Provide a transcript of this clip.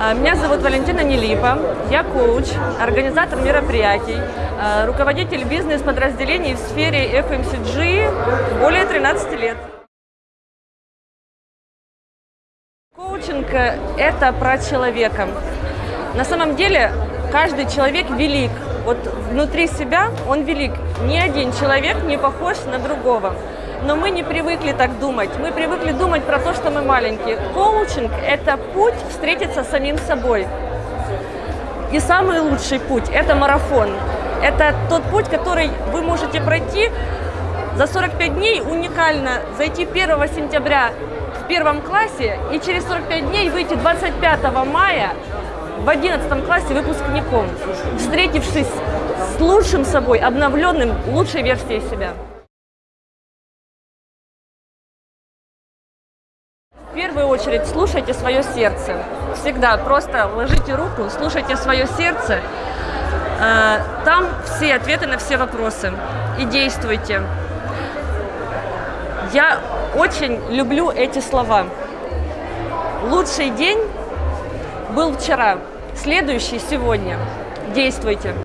А, Меня зовут Валентина Нелипа, я коуч, организатор мероприятий, а, руководитель бизнес-подразделений в сфере FMCG более 13 лет. Коучинг это про человека. На самом деле каждый человек велик. Вот внутри себя он велик. Ни один человек не похож на другого. Но мы не привыкли так думать. Мы привыкли думать про то, что мы маленькие. Коучинг – это путь встретиться с самим собой. И самый лучший путь – это марафон. Это тот путь, который вы можете пройти за 45 дней, уникально зайти 1 сентября в первом классе и через 45 дней выйти 25 мая в 11 классе выпускником, встретившись с лучшим собой, обновленным, лучшей версией себя. Первую очередь слушайте свое сердце. Всегда просто ложите руку, слушайте свое сердце. Э, Там все ответы на все вопросы. И действуйте. Я очень люблю эти слова. Лучший день был вчера, следующий сегодня. Действуйте.